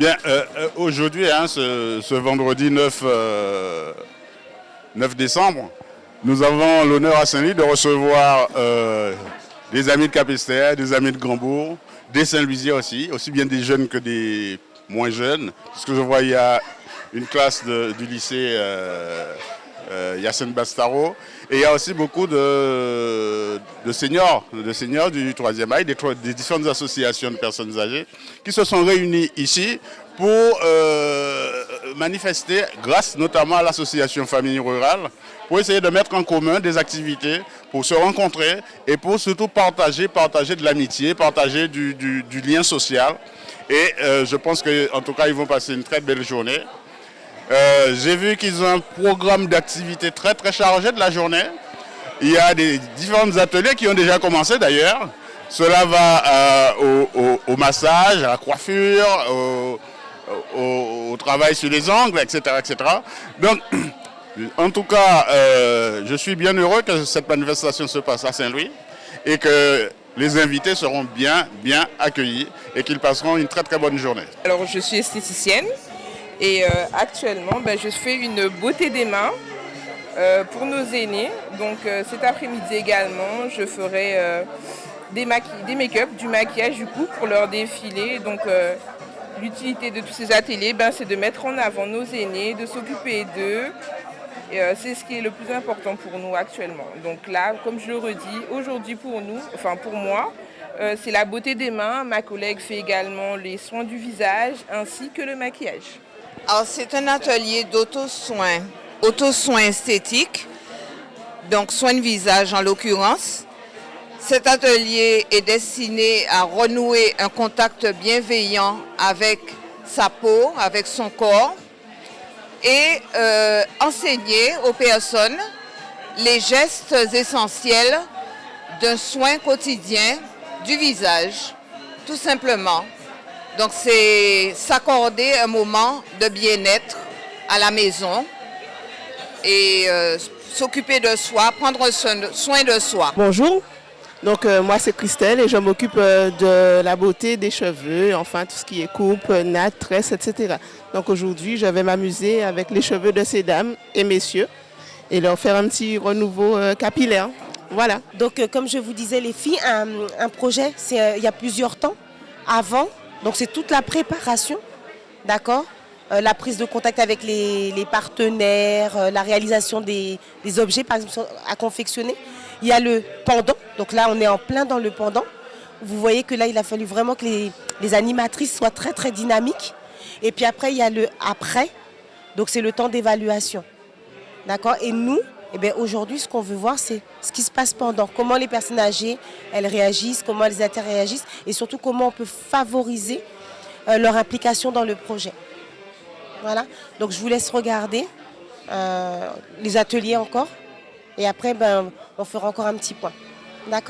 Bien, euh, euh, aujourd'hui, hein, ce, vendredi 9, euh, 9 décembre, nous avons l'honneur à Saint-Louis de recevoir des amis de Capestère, des amis de Grandbourg, des Saint-Louisiens aussi, aussi bien des jeunes que des moins jeunes. Parce que je vois, il y a une classe du lycée Yacine Bastaro. Et il y a aussi beaucoup de, seniors, de seniors du troisième âge, des, des, différentes associations de personnes âgées qui se sont réunies ici pour euh, manifester, grâce notamment à l'association Famille Rurale, pour essayer de mettre en commun des activités, pour se rencontrer et pour surtout partager, partager de l'amitié, partager du, lien social. Et euh, je pense qu'en tout cas, ils vont passer une très belle journée. Euh, J'ai vu qu'ils ont un programme d'activité très très chargé de la journée. Il y a des différents ateliers qui ont déjà commencé d'ailleurs. Cela va euh, au, massage, à la coiffure, au, au, travail sur les ongles, etc. etc. Donc, en tout cas, euh, je suis bien heureux que cette manifestation se passe à Saint-Louis et que les invités seront bien, bien accueillis et qu'ils passeront une très très bonne journée. Alors, je suis esthéticienne. Et euh, actuellement, ben, je fais une beauté des mains euh, pour nos aînés. Donc euh, cet après-midi également, je ferai des, make-up, du maquillage du coup pour leur défilé. Donc l'utilité de tous ces ateliers, ben, c'est de mettre en avant nos aînés, de s'occuper d'eux. c'est ce qui est le plus important pour nous actuellement. Donc là, comme je le redis, aujourd'hui pour nous, enfin pour moi, c'est la beauté des mains. Ma collègue fait également les soins du visage ainsi que le maquillage. C'est un atelier d'auto-soin, auto-soin esthétique, donc soin de visage en l'occurrence. Cet atelier est destiné à renouer un contact bienveillant avec sa peau, avec son corps, et euh, enseigner aux personnes les gestes essentiels d'un soin quotidien du visage, tout simplement. Donc c'est s'accorder un moment de bien-être à la maison et euh, s'occuper de soi, prendre soin de soi. Bonjour, donc euh, moi c'est Christelle et je m'occupe euh, de la beauté des cheveux, enfin tout ce qui est coupe, natte, tresse, etc. Donc aujourd'hui je vais m'amuser avec les cheveux de ces dames et messieurs et leur faire un petit renouveau euh, capillaire. Voilà. Donc euh, comme je vous disais les filles, un, un projet, c'est euh, il y a plusieurs temps. Avant, donc c'est toute la préparation, d'accord euh, La prise de contact avec les, partenaires, euh, la réalisation des, des, objets par exemple à confectionner. Il y a le pendant, donc là on est en plein dans le pendant. Vous voyez que là il a fallu vraiment que les, les animatrices soient très très dynamiques. Et puis après il y a le après, donc c'est le temps d'évaluation. D'accord? Et nous, eh bien, aujourd'hui, ce qu'on veut voir, c'est ce qui se passe pendant. Comment les personnes âgées, elles réagissent, comment les internes réagissent, et surtout comment on peut favoriser euh, leur implication dans le projet. Voilà. Donc, je vous laisse regarder euh, les ateliers encore. Et après, ben, on fera encore un petit point. D'accord?